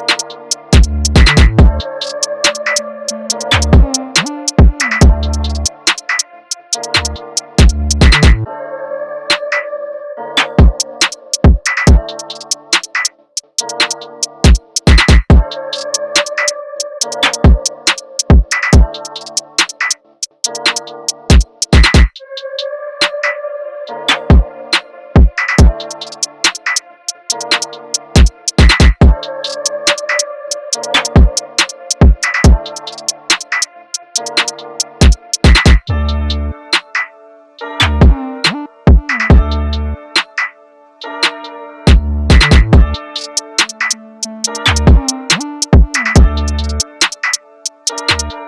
you you